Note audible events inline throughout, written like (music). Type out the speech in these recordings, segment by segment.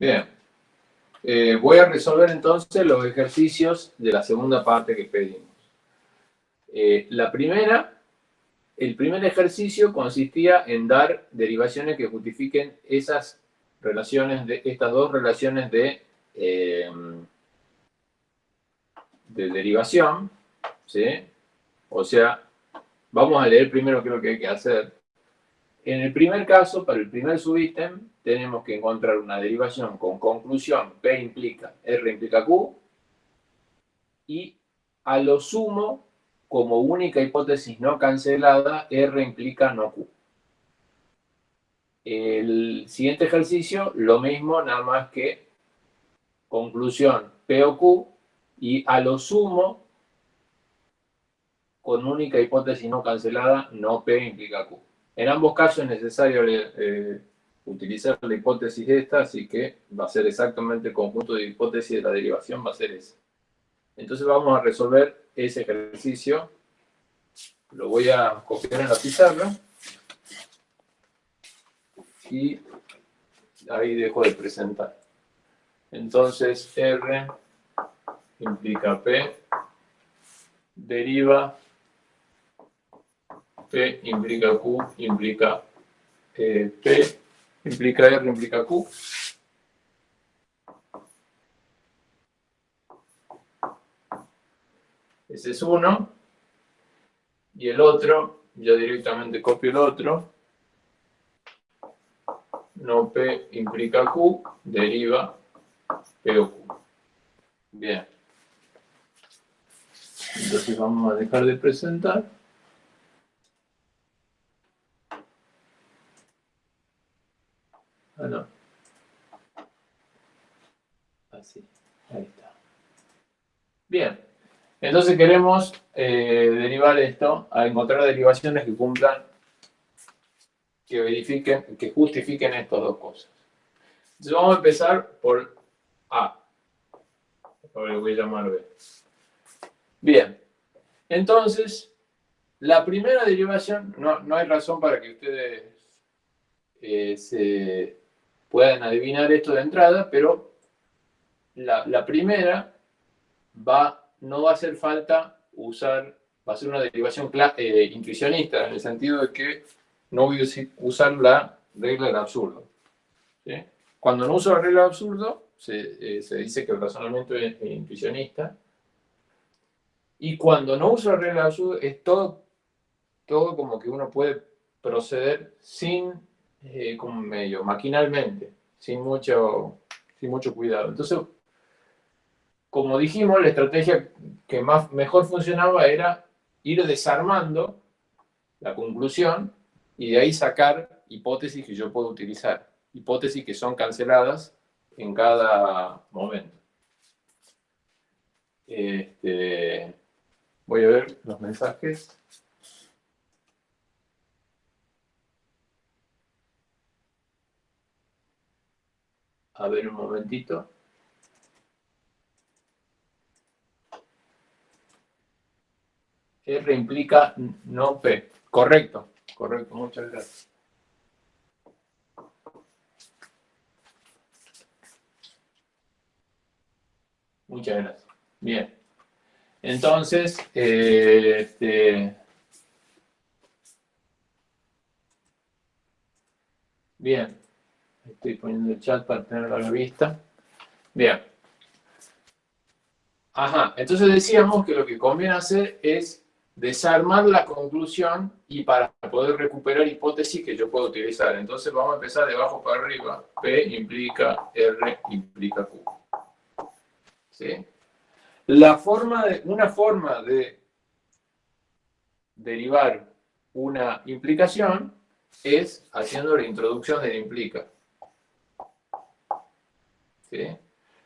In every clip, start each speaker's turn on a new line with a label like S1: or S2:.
S1: Bien. Eh, voy a resolver entonces los ejercicios de la segunda parte que pedimos. Eh, la primera, el primer ejercicio consistía en dar derivaciones que justifiquen esas relaciones, de, estas dos relaciones de, eh, de derivación, ¿sí? O sea, vamos a leer primero qué es lo que hay que hacer. En el primer caso, para el primer subítem, tenemos que encontrar una derivación con conclusión P implica R implica Q y a lo sumo, como única hipótesis no cancelada, R implica no Q. El siguiente ejercicio, lo mismo, nada más que conclusión P o Q y a lo sumo, con única hipótesis no cancelada, no P implica Q. En ambos casos es necesario eh, utilizar la hipótesis esta, así que va a ser exactamente el conjunto de hipótesis de la derivación, va a ser ese. Entonces vamos a resolver ese ejercicio. Lo voy a copiar en la pizarra. Y ahí dejo de presentar. Entonces R implica P, deriva P implica Q, implica eh, P implica R, implica Q. Ese es uno. Y el otro, ya directamente copio el otro. No P implica Q, deriva P o Q. Bien. Entonces vamos a dejar de presentar. Ah, no. Así, ahí está. Bien, entonces queremos eh, derivar esto a encontrar derivaciones que cumplan, que verifiquen, que justifiquen estas dos cosas. Entonces vamos a empezar por A. Ahora voy a llamar B. Bien, entonces, la primera derivación, no, no hay razón para que ustedes eh, se puedan adivinar esto de entrada, pero la, primera va, no va a hacer falta usar, va a ser una derivación eh, intuicionista, en el sentido de que no voy a usar la regla del absurdo. Cuando no uso la regla del absurdo, se, eh, se, dice que el razonamiento es, intuicionista. Y cuando no uso la regla del absurdo, es todo, todo como que uno puede proceder sin eh, como medio maquinalmente, sin mucho, sin mucho cuidado. Entonces, como dijimos, la estrategia que más, mejor funcionaba era ir desarmando la conclusión y de ahí sacar hipótesis que yo puedo utilizar. Hipótesis que son canceladas en cada momento. Este, voy a ver los mensajes. A ver un momentito. R implica no P. Correcto, correcto, muchas gracias. Muchas gracias. Bien. Entonces, eh, este, bien. Estoy poniendo el chat para tenerlo a la vista. Bien. Ajá, entonces decíamos que lo que conviene hacer es desarmar la conclusión y para poder recuperar hipótesis que yo puedo utilizar. Entonces vamos a empezar de abajo para arriba. P implica R implica Q. La forma de, una forma de derivar una implicación es haciendo la introducción de la implica.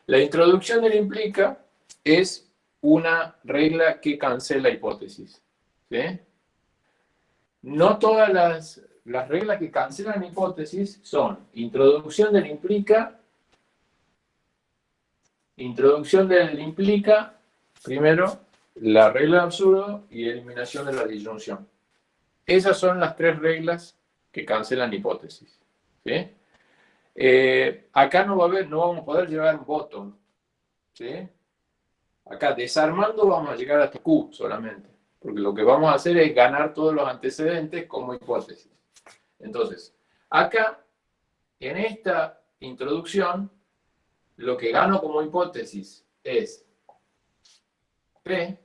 S1: La introducción del implica es una regla que cancela hipótesis. No todas las, las reglas que cancelan hipótesis son introducción del implica, introducción del implica, primero, la regla de absurdo y eliminación de la disyunción. Esas son las tres reglas que cancelan hipótesis. Eh, acá no va a haber, no vamos a poder llegar un bottom. ¿sí? Acá desarmando vamos a llegar hasta Q solamente. Porque lo que vamos a hacer es ganar todos los antecedentes como hipótesis. Entonces, acá, en esta introducción, lo que gano como hipótesis es P,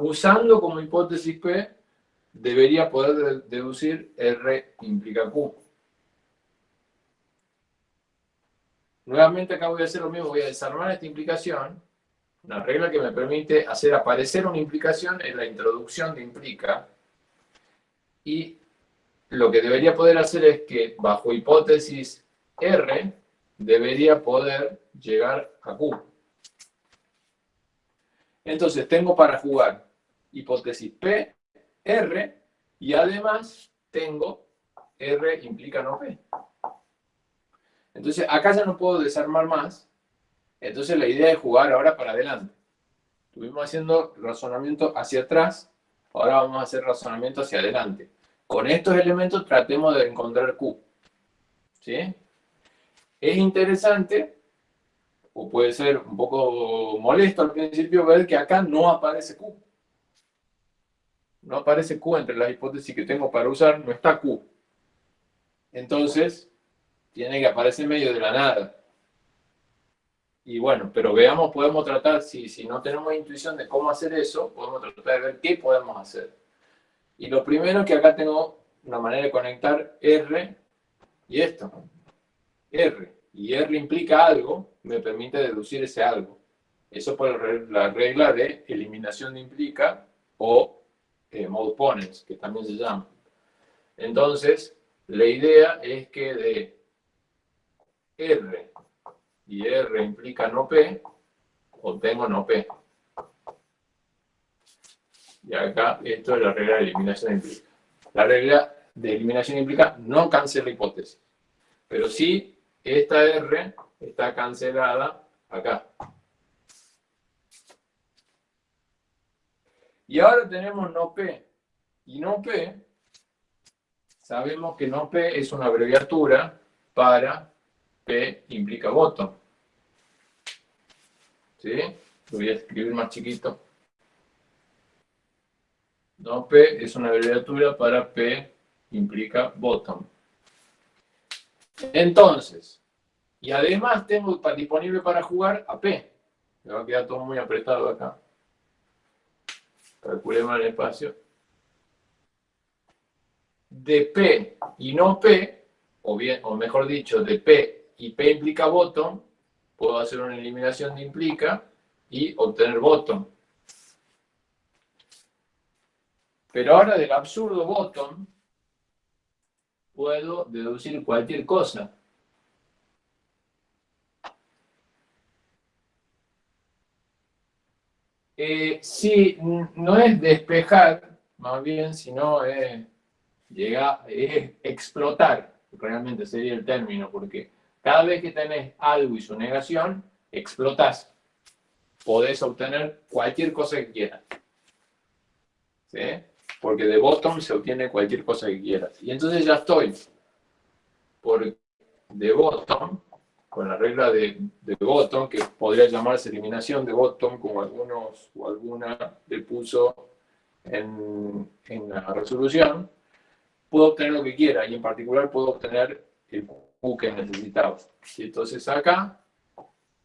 S1: usando como hipótesis P, debería poder deducir R implica Q. Nuevamente acá voy a hacer lo mismo, voy a desarmar esta implicación. Una regla que me permite hacer aparecer una implicación en la introducción de implica. Y lo que debería poder hacer es que bajo hipótesis R debería poder llegar a Q. Entonces tengo para jugar hipótesis P, R, y además tengo R implica no P. Entonces, acá ya no puedo desarmar más. Entonces, la idea es jugar ahora para adelante. Estuvimos haciendo razonamiento hacia atrás, ahora vamos a hacer razonamiento hacia adelante. Con estos elementos tratemos de encontrar Q. ¿Sí? Es interesante, o puede ser un poco molesto al principio, ver que acá no aparece Q. No aparece Q entre las hipótesis que tengo para usar, no está Q. Entonces, tiene que aparecer medio de la nada. Y bueno, pero veamos, podemos tratar, si, si no tenemos intuición de cómo hacer eso, podemos tratar de ver qué podemos hacer. Y lo primero que acá tengo una manera de conectar R y esto. R. Y R implica algo, me permite deducir ese algo. Eso por la regla de eliminación de implica o eh, mode ponens, que también se llama. Entonces, la idea es que de R y R implica no P, obtengo no P. Y acá esto es la regla de eliminación implica. La regla de eliminación implica no cancela hipótesis. Pero sí, esta R está cancelada acá. Y ahora tenemos no P. Y no P, sabemos que no P es una abreviatura para P implica voto. ¿Sí? Lo voy a escribir más chiquito. No, P es una abreviatura para P implica bottom. Entonces, y además tengo disponible para jugar a P. Me va a quedar todo muy apretado acá. Calculemos el espacio. De P y no P, o, bien, o mejor dicho, de P y P implica bottom, puedo hacer una eliminación de implica y obtener bottom. Pero ahora del absurdo bottom, puedo deducir cualquier cosa. Eh, sí, no es despejar, más bien, sino es, llega, es explotar, realmente sería el término, porque cada vez que tenés algo y su negación, explotas. Podés obtener cualquier cosa que quieras. ¿Sí? Porque de bottom se obtiene cualquier cosa que quieras. Y entonces ya estoy por de bottom, con la regla de, de bottom, que podría llamarse eliminación de bottom, como algunos o alguna le puso en, en la resolución, puedo obtener lo que quiera y en particular puedo obtener el que necesitaba. Y entonces acá,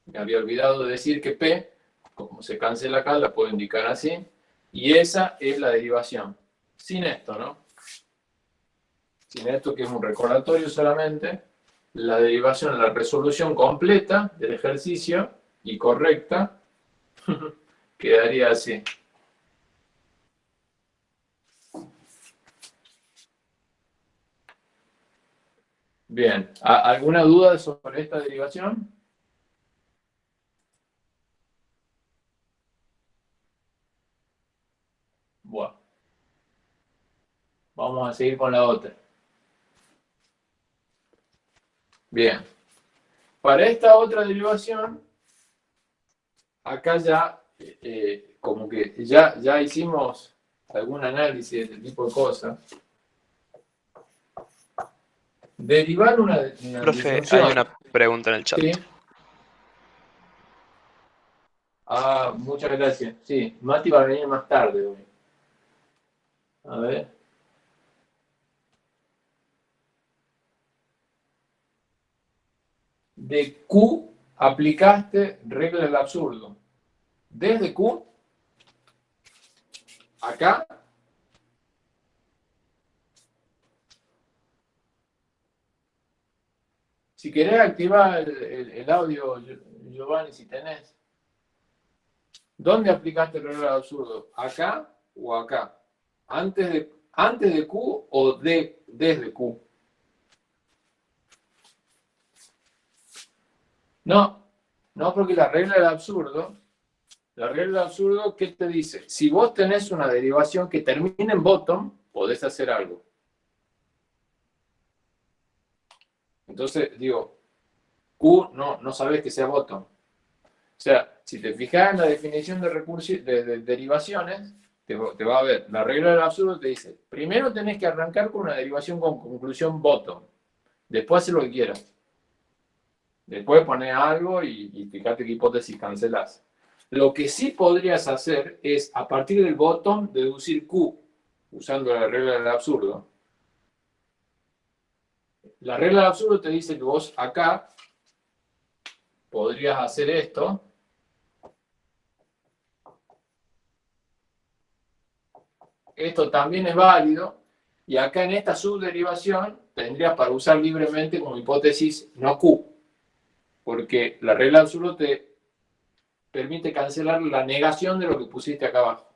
S1: me había olvidado de decir que P, como se cancela acá, la puedo indicar así. Y esa es la derivación. Sin esto, ¿no? Sin esto, que es un recordatorio solamente, la derivación, la resolución completa del ejercicio y correcta, (laughs) quedaría así. Bien, ¿alguna duda sobre esta derivación? Bueno. Vamos a seguir con la otra. Bien. Para esta otra derivación, acá ya, eh, como que ya, ya hicimos algún análisis de este tipo de cosas. Derivar una,
S2: una Profe, hay una pregunta en el chat.
S1: Ah, muchas gracias. Sí, Mati va a venir más tarde hoy. A ver. De Q aplicaste regla del absurdo. Desde Q, acá, Si querés activar el, audio, Giovanni, si tenés. ¿Dónde aplicaste el del absurdo? ¿Acá o acá? ¿Antes de, antes de Q o de, desde Q? No, no porque la regla del absurdo, la regla del absurdo, ¿qué te dice? Si vos tenés una derivación que termina en bottom, podés hacer algo. Entonces, digo, Q no, no sabes que sea bottom. O sea, si te fijas en la definición de, de, derivaciones, te, va a ver, la regla del absurdo te dice, primero tenés que arrancar con una derivación con conclusión bottom. Después hacer lo que quieras. Después pones algo y, y fíjate qué hipótesis cancelas. Lo que sí podrías hacer es, a partir del bottom, deducir Q, usando la regla del absurdo. La regla del absurdo te dice que vos acá podrías hacer esto. Esto también es válido. Y acá en esta subderivación tendrías para usar libremente como hipótesis no Q. Porque la regla del absurdo te permite cancelar la negación de lo que pusiste acá abajo.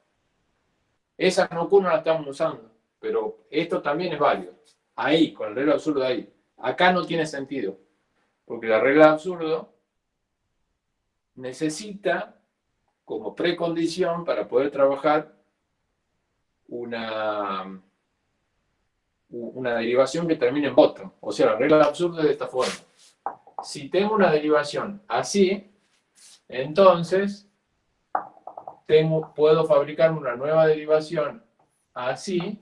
S1: Esa no Q no la estamos usando. Pero esto también es válido. Ahí, con la regla del absurdo ahí. Acá no tiene sentido, porque la regla de absurdo necesita como precondición para poder trabajar una, una derivación que termine en bottom. O sea, la regla de absurdo es de esta forma. Si tengo una derivación así, entonces tengo, puedo fabricar una nueva derivación así,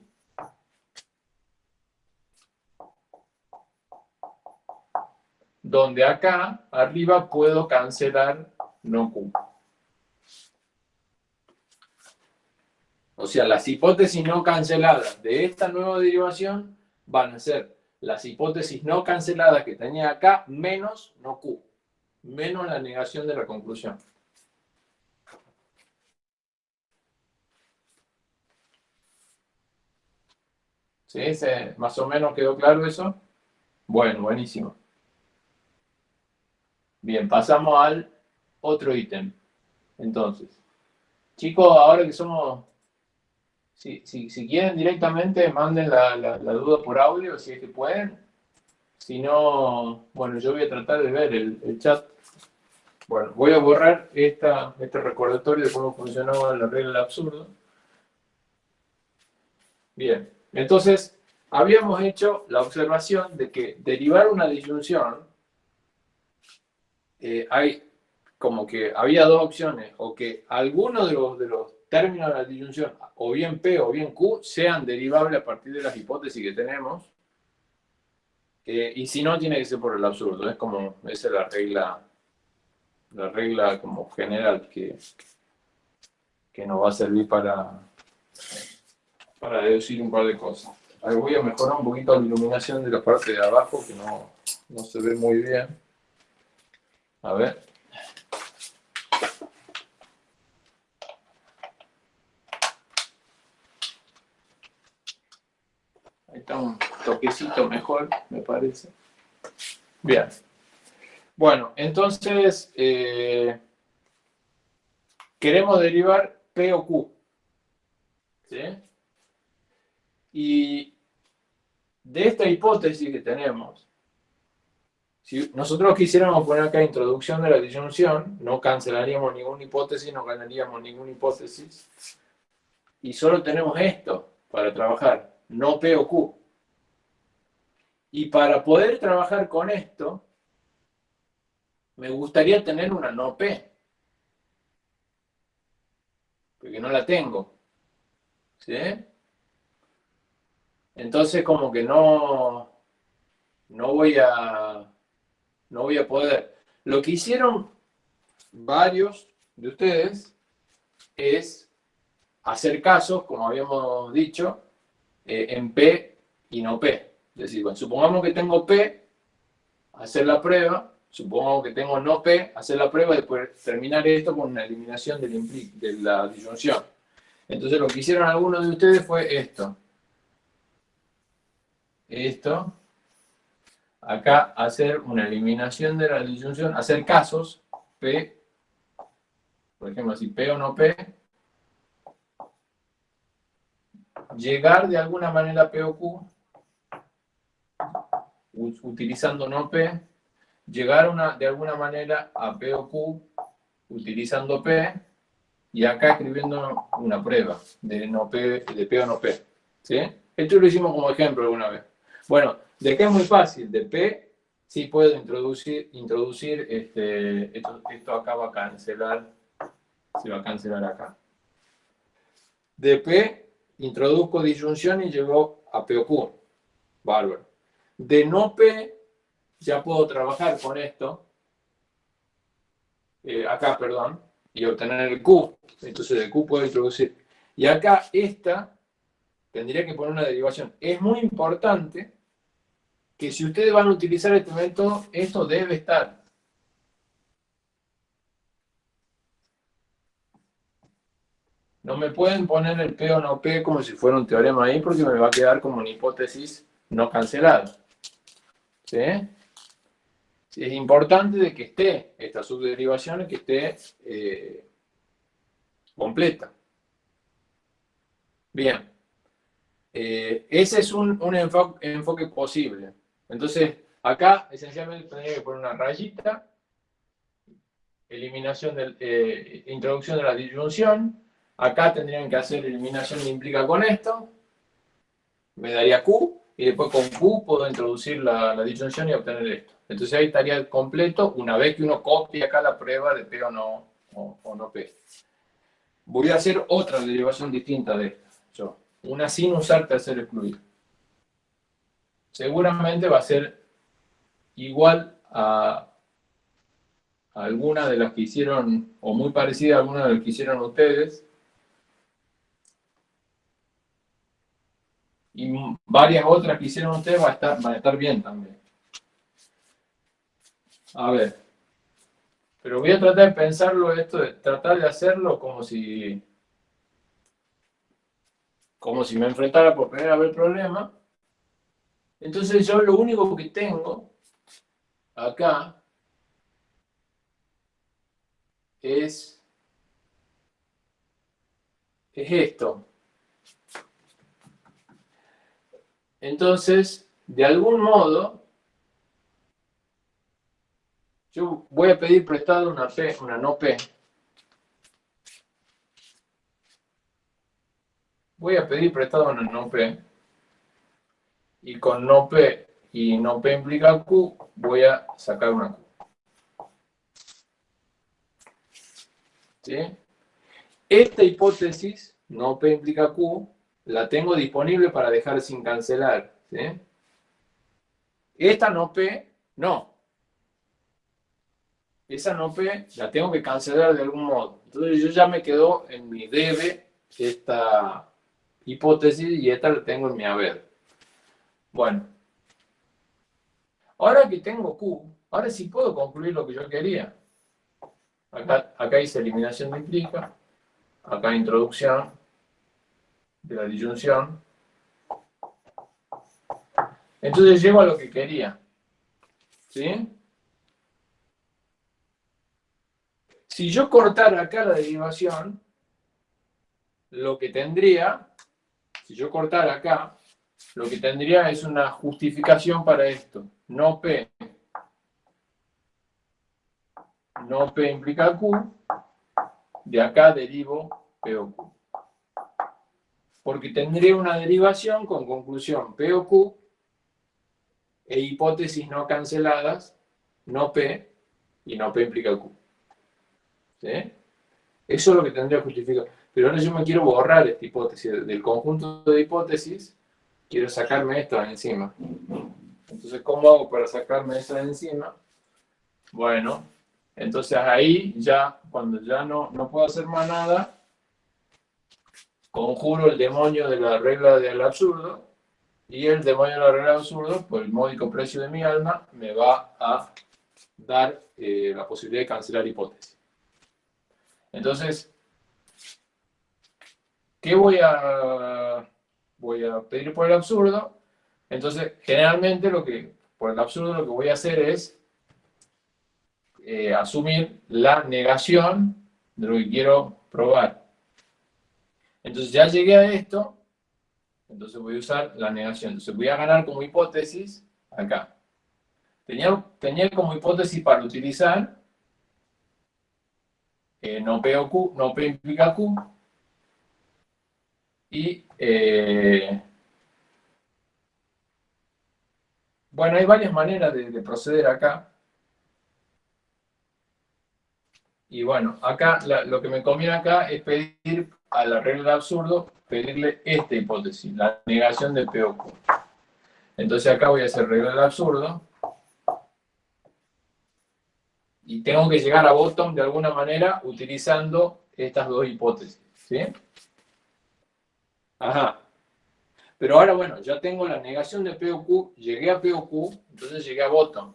S1: donde acá arriba puedo cancelar no Q. O sea, las hipótesis no canceladas de esta nueva derivación van a ser las hipótesis no canceladas que tenía acá menos no Q, menos la negación de la conclusión. ¿Sí? ¿Más o menos quedó claro eso? Bueno, buenísimo. Bien, pasamos al otro ítem. Entonces, chicos, ahora que somos... Si, quieren directamente, manden la, duda por audio, si es que pueden. Si no, bueno, yo voy a tratar de ver el, chat. Bueno, voy a borrar esta, este recordatorio de cómo funcionaba la regla del absurdo. Bien, entonces, habíamos hecho la observación de que derivar una disyunción eh, hay como que había dos opciones, o que alguno de los, de los términos de la disyunción, o bien P o bien Q, sean derivables a partir de las hipótesis que tenemos, eh, y si no, tiene que ser por el absurdo, es como, esa es la regla, la regla como general que, que nos va a servir para, para deducir un par de cosas. Ahí voy a mejorar un poquito la iluminación de la parte de abajo, que no, no se ve muy bien. A ver. Ahí está un toquecito mejor, me parece. Bien. Bueno, entonces eh, queremos derivar P o Q. ¿Sí? Y de esta hipótesis que tenemos, si nosotros quisiéramos poner acá introducción de la disyunción, no cancelaríamos ninguna hipótesis, no ganaríamos ninguna hipótesis. Y solo tenemos esto para trabajar, no P o Q. Y para poder trabajar con esto, me gustaría tener una no P. Porque no la tengo. ¿Sí? Entonces como que no, no voy a, no voy a poder. Lo que hicieron varios de ustedes es hacer casos, como habíamos dicho, eh, en P y no P. Es decir, bueno, supongamos que tengo P, hacer la prueba, supongamos que tengo no P, hacer la prueba y después terminar esto con una eliminación de la disyunción. Entonces lo que hicieron algunos de ustedes fue esto. Esto. Acá hacer una eliminación de la disyunción, hacer casos, P, por ejemplo, si P o no P, llegar de alguna manera a P o Q, utilizando no P, llegar una, de alguna manera a P o Q, utilizando P, y acá escribiendo una prueba de, no P, de P o no P. ¿sí? Esto lo hicimos como ejemplo alguna vez. Bueno, de qué es muy fácil, de P sí puedo introducir, introducir este, esto, esto acá va a cancelar, se va a cancelar acá. De P introduzco disyunción y llegó a P o Q. Bárbaro. De no P ya puedo trabajar con esto. Eh, acá, perdón y obtener el Q. Entonces el Q puedo introducir. Y acá esta tendría que poner una derivación. Es muy importante si ustedes van a utilizar este método, esto debe estar. No me pueden poner el P o no P como si fuera un teorema ahí porque me va a quedar como una hipótesis no cancelada. ¿Sí? es importante de que esté esta subderivación, que esté eh, completa. Bien. Eh, ese es un, enfoque, posible. Entonces, acá esencialmente tendría que poner una rayita, eliminación del, eh, introducción de la disyunción, acá tendrían que hacer eliminación que implica con esto, me daría Q, y después con Q puedo introducir la, la disyunción y obtener esto. Entonces ahí estaría completo una vez que uno copia acá la prueba de P o no, o, no P. Voy a hacer otra derivación distinta de esta. Yo, una sin usar tercer excluido. Seguramente va a ser igual a, alguna de las que hicieron, o muy parecida a alguna de las que hicieron ustedes. Y varias otras que hicieron ustedes van a estar, van a estar bien también. A ver. Pero voy a tratar de pensarlo esto, de tratar de hacerlo como si como si me enfrentara por primera vez el problema. Entonces yo lo único que tengo acá es, es esto. Entonces, de algún modo, yo voy a pedir prestado una P, una no P. Voy a pedir prestado una no P. Y con no P y no P implica Q, voy a sacar una Q. ¿Sí? Esta hipótesis, no P implica Q, la tengo disponible para dejar sin cancelar. Esta no P, no esa no P la tengo que cancelar de algún modo. Entonces yo ya me quedo en mi debe esta hipótesis y esta la tengo en mi haber. Bueno. Ahora que tengo Q, ahora sí puedo concluir lo que yo quería. Acá, acá hice eliminación de implica, acá introducción de la disyunción. Entonces llego a lo que quería. ¿Sí? Si yo cortara acá la derivación, lo que tendría, si yo cortara acá, lo que tendría es una justificación para esto. No P. No P implica Q. De acá derivo P o Q. Porque tendría una derivación con conclusión P o Q e hipótesis no canceladas, no P, y no P implica Q. Eso es lo que tendría que justificar. Pero ahora yo me quiero borrar esta hipótesis. Del conjunto de hipótesis, quiero sacarme esto encima. Entonces, ¿cómo hago para sacarme esa de encima? Bueno, entonces ahí ya, cuando ya no, no puedo hacer más nada, conjuro el demonio de la regla del absurdo, y el demonio de la regla del absurdo, por el módico precio de mi alma, me va a dar eh, la posibilidad de cancelar hipótesis. Entonces, ¿qué voy a, voy a pedir por el absurdo? Entonces, generalmente lo que, por el absurdo lo que voy a hacer es eh, asumir la negación de lo que quiero probar. Entonces ya llegué a esto, entonces voy a usar la negación. Entonces voy a ganar como hipótesis acá. Tenía, tenía como hipótesis para utilizar eh, no P o Q, no P implica Q, y eh, bueno, hay varias maneras de, proceder acá. Y bueno, acá lo que me conviene acá es pedir a la regla del absurdo, pedirle esta hipótesis, la negación de P o Q. Entonces acá voy a hacer regla del absurdo y tengo que llegar a bottom de alguna manera utilizando estas dos hipótesis. ¿sí? Ajá. Pero ahora, bueno, ya tengo la negación de P o Q, llegué a P o Q, entonces llegué a bottom.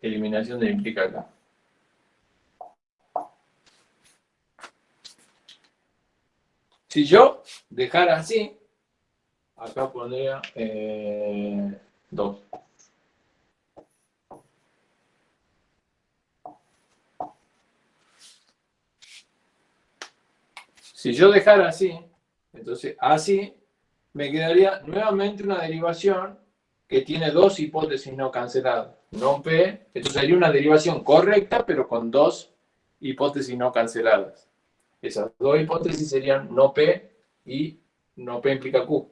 S1: Eliminación de implica acá. Si yo dejara así, acá pondría 2. Eh, si yo dejara así, entonces así, me quedaría nuevamente una derivación que tiene dos hipótesis no canceladas. No P, entonces sería una derivación correcta, pero con dos hipótesis no canceladas. Esas dos hipótesis serían no P y no P implica Q.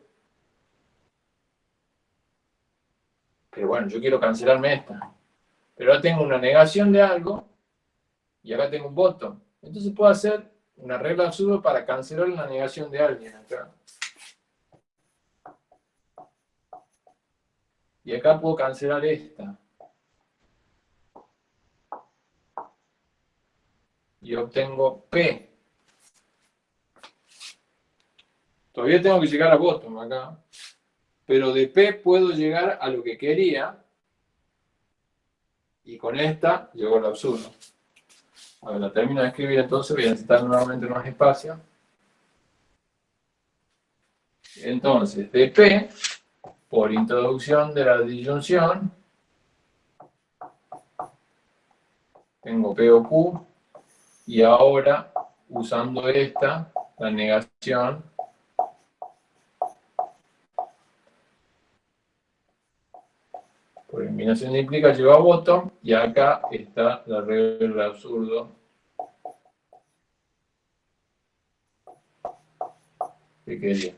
S1: Pero bueno, yo quiero cancelarme esta. Pero ahora tengo una negación de algo y acá tengo un voto. Entonces puedo hacer una regla absurda para cancelar la negación de alguien acá. Y acá puedo cancelar esta. Y obtengo P. Todavía tengo que llegar a bottom acá pero de P puedo llegar a lo que quería, y con esta llegó al absurdo. La termino de escribir entonces, voy a necesitar nuevamente más espacio. Entonces, de P, por introducción de la disyunción, tengo P o Q, y ahora, usando esta, la negación, Por eliminación implica lleva a bottom y acá está la regla absurdo que quería.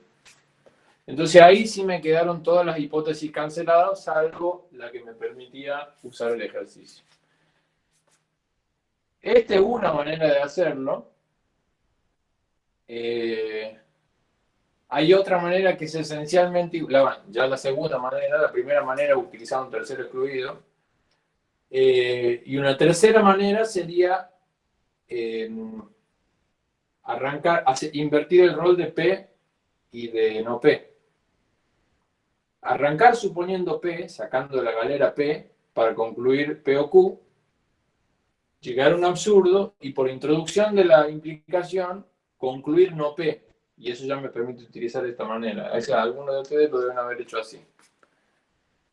S1: Entonces ahí sí me quedaron todas las hipótesis canceladas, salvo la que me permitía usar el ejercicio. Esta es una manera de hacerlo. Eh, hay otra manera que es esencialmente, ya la segunda manera, la primera manera utilizar un tercero excluido. Eh, y una tercera manera sería eh, arrancar, invertir el rol de P y de no P. Arrancar suponiendo P, sacando la galera P, para concluir P o Q, llegar a un absurdo y por introducción de la implicación concluir no P y eso ya me permite utilizar de esta manera. O sea, algunos de ustedes lo deben haber hecho así.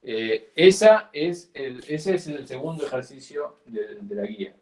S1: Eh, esa es el, ese es el segundo ejercicio de, de la guía.